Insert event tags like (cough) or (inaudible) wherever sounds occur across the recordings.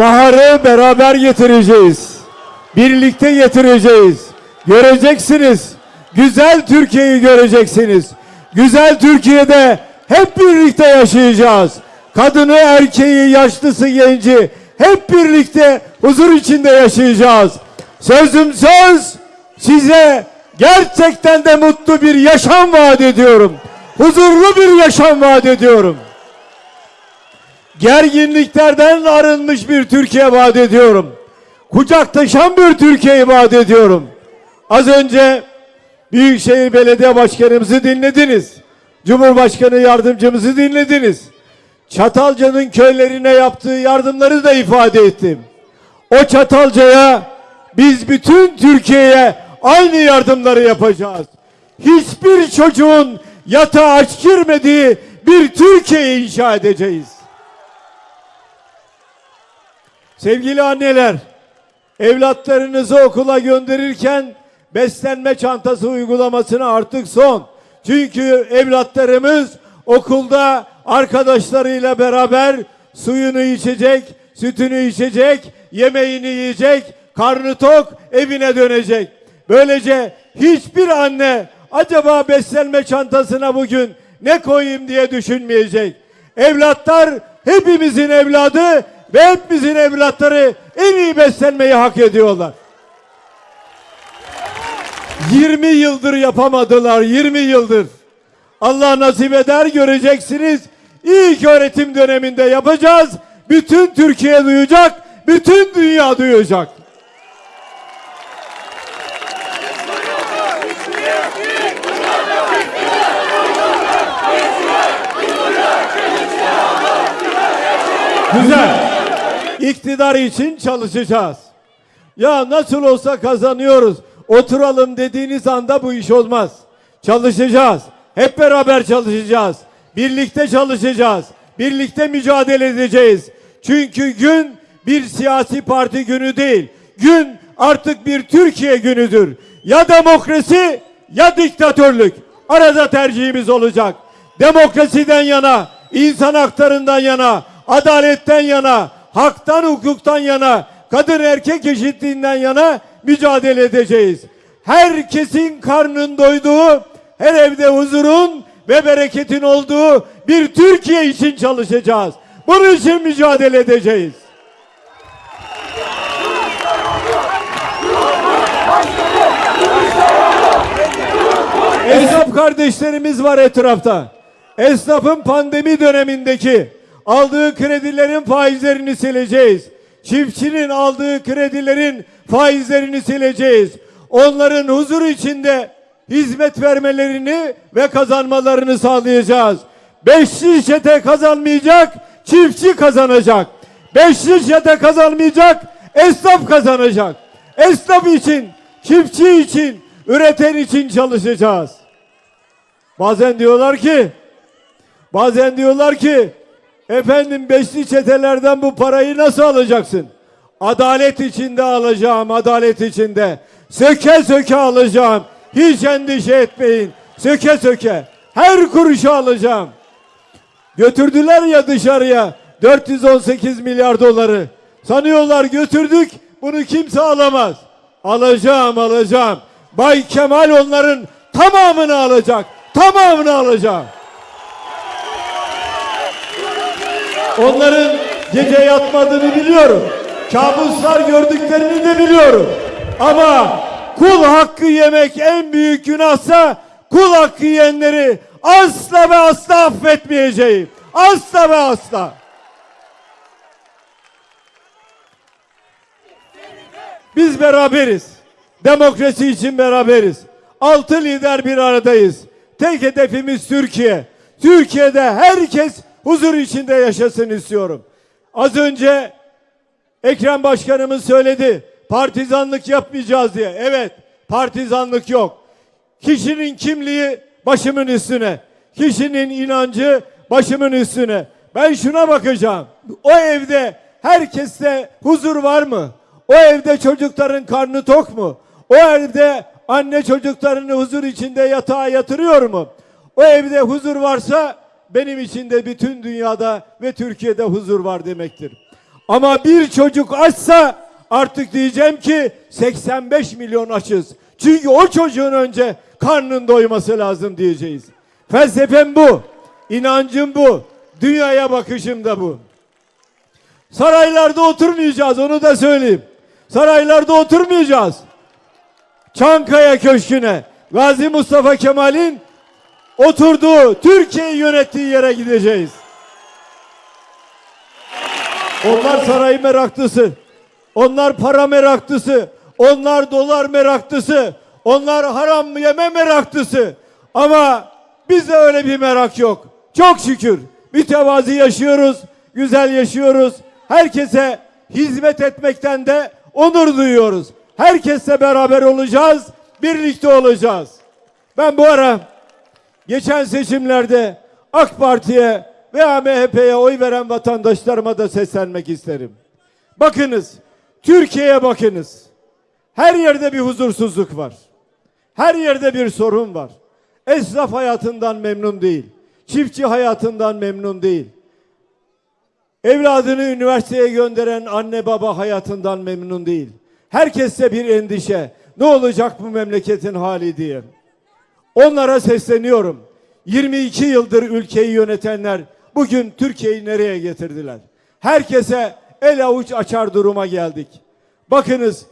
Baharı beraber getireceğiz. Birlikte getireceğiz. Göreceksiniz. Güzel Türkiye'yi göreceksiniz. Güzel Türkiye'de hep birlikte yaşayacağız. Kadını, erkeği, yaşlısı, genci hep birlikte huzur içinde yaşayacağız. Sözüm söz size gerçekten de mutlu bir yaşam vaat ediyorum. Huzurlu bir yaşam vaat ediyorum gerginliklerden arınmış bir Türkiye vaat ediyorum. Kucaktaşan bir Türkiye'yi vaat ediyorum. Az önce Büyükşehir Belediye Başkanımızı dinlediniz. Cumhurbaşkanı yardımcımızı dinlediniz. Çatalca'nın köylerine yaptığı yardımları da ifade ettim. O Çatalca'ya biz bütün Türkiye'ye aynı yardımları yapacağız. Hiçbir çocuğun yatağa aç girmediği bir Türkiye inşa edeceğiz. Sevgili anneler, evlatlarınızı okula gönderirken beslenme çantası uygulamasına artık son. Çünkü evlatlarımız okulda arkadaşlarıyla beraber suyunu içecek, sütünü içecek, yemeğini yiyecek, karnı tok evine dönecek. Böylece hiçbir anne acaba beslenme çantasına bugün ne koyayım diye düşünmeyecek. Evlatlar hepimizin evladı ve hepimizin evlatları en iyi beslenmeyi hak ediyorlar. 20 yıldır yapamadılar 20 yıldır. Allah nasip eder göreceksiniz. İlk öğretim döneminde yapacağız. Bütün Türkiye duyacak, bütün dünya duyacak. Güzel. (laughs) İktidar için çalışacağız. Ya nasıl olsa kazanıyoruz. Oturalım dediğiniz anda bu iş olmaz. Çalışacağız. Hep beraber çalışacağız. Birlikte çalışacağız. Birlikte mücadele edeceğiz. Çünkü gün bir siyasi parti günü değil. Gün artık bir Türkiye günüdür. Ya demokrasi ya diktatörlük. Arada tercihimiz olacak. Demokrasiden yana, insan haklarından yana, adaletten yana, haktan hukuktan yana, kadın erkek eşitliğinden yana mücadele edeceğiz. Herkesin karnın doyduğu, her evde huzurun ve bereketin olduğu bir Türkiye için çalışacağız. Bunun için mücadele edeceğiz. Esnaf kardeşlerimiz var etrafta. Esnafın pandemi dönemindeki aldığı kredilerin faizlerini sileceğiz. Çiftçinin aldığı kredilerin faizlerini sileceğiz. Onların huzur içinde hizmet vermelerini ve kazanmalarını sağlayacağız. Beşli çete kazanmayacak, çiftçi kazanacak. Beşli çete kazanmayacak, esnaf kazanacak. Esnaf için, çiftçi için, üreten için çalışacağız. Bazen diyorlar ki, bazen diyorlar ki, efendim beşli çetelerden bu parayı nasıl alacaksın? Adalet içinde alacağım, adalet içinde. Söke söke alacağım. Hiç endişe etmeyin. Söke söke. Her kuruşu alacağım. Götürdüler ya dışarıya 418 milyar doları. Sanıyorlar götürdük bunu kimse alamaz. Alacağım alacağım. Bay Kemal onların tamamını alacak. Tamamını alacağım. Onların gece yatmadığını biliyorum. Kabuslar gördüklerini de biliyorum. Ama kul hakkı yemek en büyük günahsa kul hakkı yiyenleri asla ve asla affetmeyeceğim. Asla ve asla. Biz beraberiz. Demokrasi için beraberiz. Altı lider bir aradayız. Tek hedefimiz Türkiye. Türkiye'de herkes huzur içinde yaşasın istiyorum. Az önce Ekrem Başkanımız söyledi. Partizanlık yapmayacağız diye. Evet, partizanlık yok. Kişinin kimliği başımın üstüne. Kişinin inancı başımın üstüne. Ben şuna bakacağım. O evde herkeste huzur var mı? O evde çocukların karnı tok mu? O evde anne çocuklarını huzur içinde yatağa yatırıyor mu? O evde huzur varsa benim için de bütün dünyada ve Türkiye'de huzur var demektir. Ama bir çocuk açsa artık diyeceğim ki 85 milyon açız. Çünkü o çocuğun önce karnın doyması lazım diyeceğiz. Felsefem bu. inancım bu. Dünyaya bakışım da bu. Saraylarda oturmayacağız onu da söyleyeyim. Saraylarda oturmayacağız. Çankaya Köşkü'ne Gazi Mustafa Kemal'in oturduğu, Türkiye'yi yönettiği yere gideceğiz. Onlar saray meraklısı. Onlar para meraklısı. Onlar dolar meraklısı. Onlar haram yeme meraklısı. Ama bizde öyle bir merak yok. Çok şükür mütevazi yaşıyoruz, güzel yaşıyoruz. Herkese hizmet etmekten de onur duyuyoruz. Herkesle beraber olacağız, birlikte olacağız. Ben bu ara geçen seçimlerde AK Parti'ye veya MHP'ye oy veren vatandaşlarıma da seslenmek isterim. Bakınız, Türkiye'ye bakınız. Her yerde bir huzursuzluk var. Her yerde bir sorun var. Esnaf hayatından memnun değil. Çiftçi hayatından memnun değil. Evladını üniversiteye gönderen anne baba hayatından memnun değil. Herkeste bir endişe. Ne olacak bu memleketin hali diye. Onlara sesleniyorum. 22 yıldır ülkeyi yönetenler bugün Türkiye'yi nereye getirdiler? Herkese el avuç açar duruma geldik. Bakınız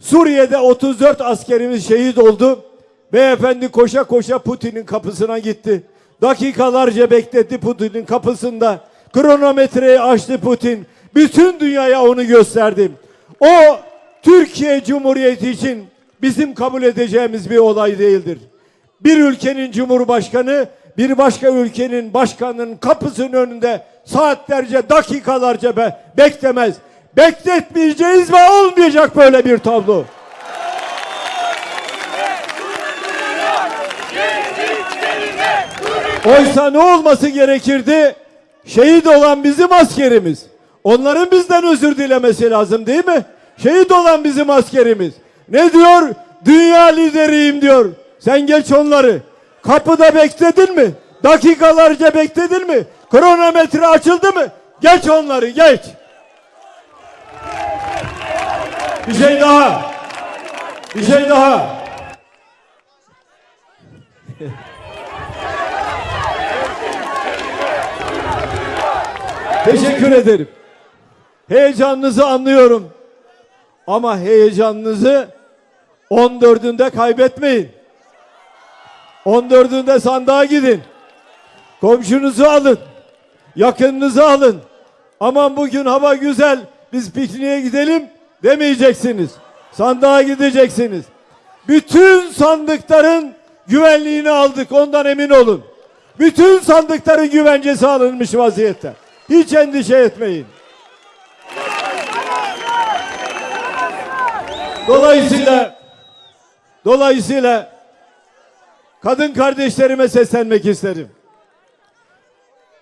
Suriye'de 34 askerimiz şehit oldu. Beyefendi koşa koşa Putin'in kapısına gitti. Dakikalarca bekletti Putin'in kapısında. Kronometreyi açtı Putin. Bütün dünyaya onu gösterdi. O Türkiye Cumhuriyeti için bizim kabul edeceğimiz bir olay değildir. Bir ülkenin cumhurbaşkanı bir başka ülkenin başkanının kapısının önünde saatlerce, dakikalarca be beklemez. Bekletmeyeceğiz ve olmayacak böyle bir tablo. Oysa ne olması gerekirdi? Şehit olan bizim askerimiz. Onların bizden özür dilemesi lazım değil mi? Şehit olan bizim askerimiz. Ne diyor? Dünya lideriyim diyor. Sen geç onları. Kapıda bekledin mi? Dakikalarca bekledin mi? Kronometre açıldı mı? Geç onları geç. Bir şey daha. Bir şey daha. (laughs) Teşekkür ederim. Heyecanınızı anlıyorum. Ama heyecanınızı 14'ünde kaybetmeyin. 14'ünde sandığa gidin. Komşunuzu alın. Yakınınızı alın. Aman bugün hava güzel. Biz pikniğe gidelim demeyeceksiniz. Sandığa gideceksiniz. Bütün sandıkların güvenliğini aldık. Ondan emin olun. Bütün sandıkların güvencesi alınmış vaziyette. Hiç endişe etmeyin. Dolayısıyla dolayısıyla kadın kardeşlerime seslenmek isterim.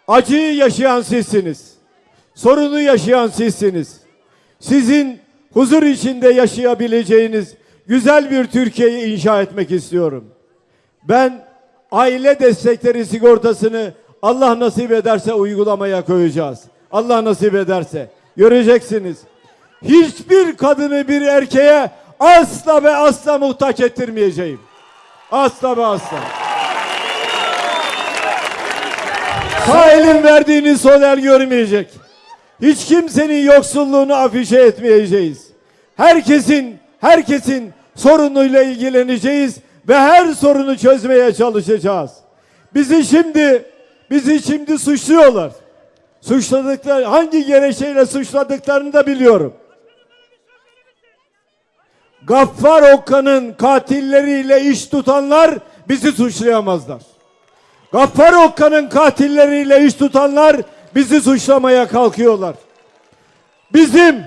Acıyı yaşayan sizsiniz. Sorunu yaşayan sizsiniz. Sizin huzur içinde yaşayabileceğiniz güzel bir Türkiye'yi inşa etmek istiyorum. Ben aile destekleri sigortasını Allah nasip ederse uygulamaya koyacağız. Allah nasip ederse. Göreceksiniz. Hiçbir kadını bir erkeğe asla ve asla muhtaç ettirmeyeceğim. Asla ve asla. Sağ elin verdiğini sol el görmeyecek. Hiç kimsenin yoksulluğunu afişe etmeyeceğiz. Herkesin, herkesin sorunuyla ilgileneceğiz ve her sorunu çözmeye çalışacağız. Bizi şimdi, bizi şimdi suçluyorlar. Suçladıkları, hangi gerekçeyle suçladıklarını da biliyorum. Gaffar Okan'ın katilleriyle iş tutanlar bizi suçlayamazlar. Gaffar Okan'ın katilleriyle iş tutanlar bizi suçlamaya kalkıyorlar. Bizim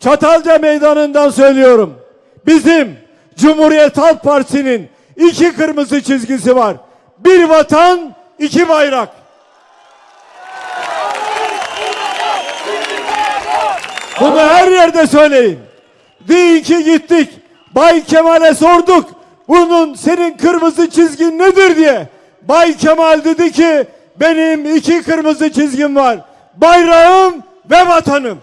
Çatalca meydanından söylüyorum. Bizim Cumhuriyet Halk Partisi'nin iki kırmızı çizgisi var. Bir vatan, iki bayrak. Bunu her yerde söyleyin. Deyin ki gittik. Bay Kemal'e sorduk. Bunun senin kırmızı çizgin nedir diye. Bay Kemal dedi ki benim iki kırmızı çizgim var. Bayrağım ve vatanım.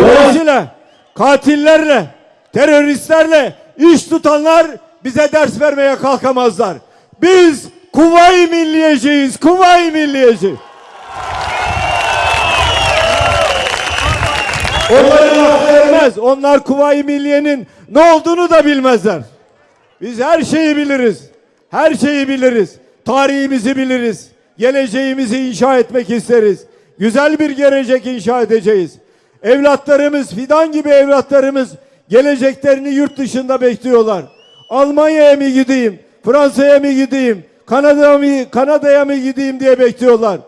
Dolayısıyla katillerle, teröristlerle iş tutanlar bize ders vermeye kalkamazlar. Biz Kuvayi Milliyeciyiz, Kuvayi Milliyeci. Onların aklı ermez. Onlar Kuvayi Milliye'nin ne olduğunu da bilmezler. Biz her şeyi biliriz. Her şeyi biliriz. Tarihimizi biliriz. Geleceğimizi inşa etmek isteriz. Güzel bir gelecek inşa edeceğiz. Evlatlarımız, fidan gibi evlatlarımız geleceklerini yurt dışında bekliyorlar. Almanya'ya mı gideyim, Fransa'ya mı gideyim, Kanada'ya mı, Kanada'ya mı gideyim diye bekliyorlar.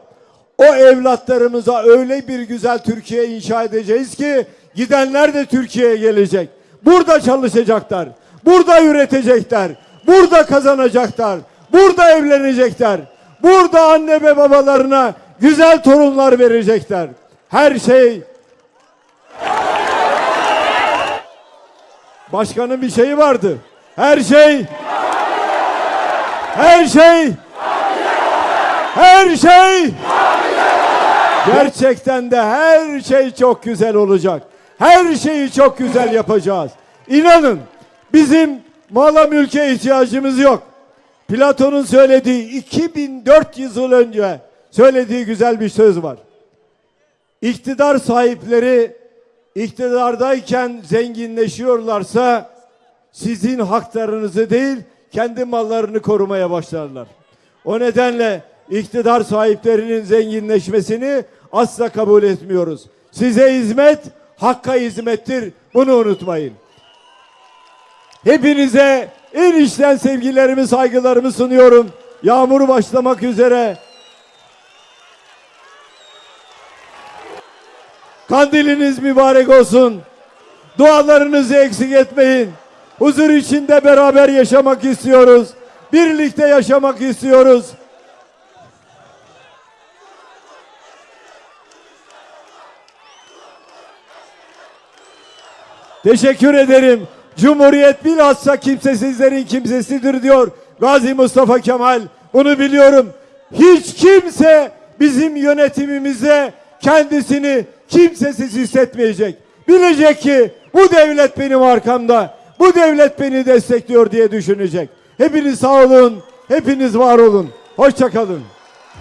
O evlatlarımıza öyle bir güzel Türkiye inşa edeceğiz ki gidenler de Türkiye'ye gelecek. Burada çalışacaklar. Burada üretecekler. Burada kazanacaklar. Burada evlenecekler. Burada anne ve babalarına güzel torunlar verecekler. Her şey Başkanın bir şeyi vardı. Her şey Her şey Her şey Gerçekten de her şey çok güzel olacak. Her şeyi çok güzel yapacağız. İnanın bizim mala mülke ihtiyacımız yok. Platon'un söylediği 2400 yıl önce söylediği güzel bir söz var. İktidar sahipleri iktidardayken zenginleşiyorlarsa sizin haklarınızı değil kendi mallarını korumaya başlarlar. O nedenle iktidar sahiplerinin zenginleşmesini asla kabul etmiyoruz. Size hizmet hakka hizmettir. Bunu unutmayın. Hepinize en içten sevgilerimi, saygılarımı sunuyorum. Yağmur başlamak üzere. Kandiliniz mübarek olsun. Dualarınızı eksik etmeyin. Huzur içinde beraber yaşamak istiyoruz. Birlikte yaşamak istiyoruz. Teşekkür ederim. Cumhuriyet bilhassa kimsesizlerin kimsesidir diyor Gazi Mustafa Kemal. Bunu biliyorum. Hiç kimse bizim yönetimimize kendisini kimsesiz hissetmeyecek. Bilecek ki bu devlet benim arkamda. Bu devlet beni destekliyor diye düşünecek. Hepiniz sağ olun. Hepiniz var olun. Hoşçakalın.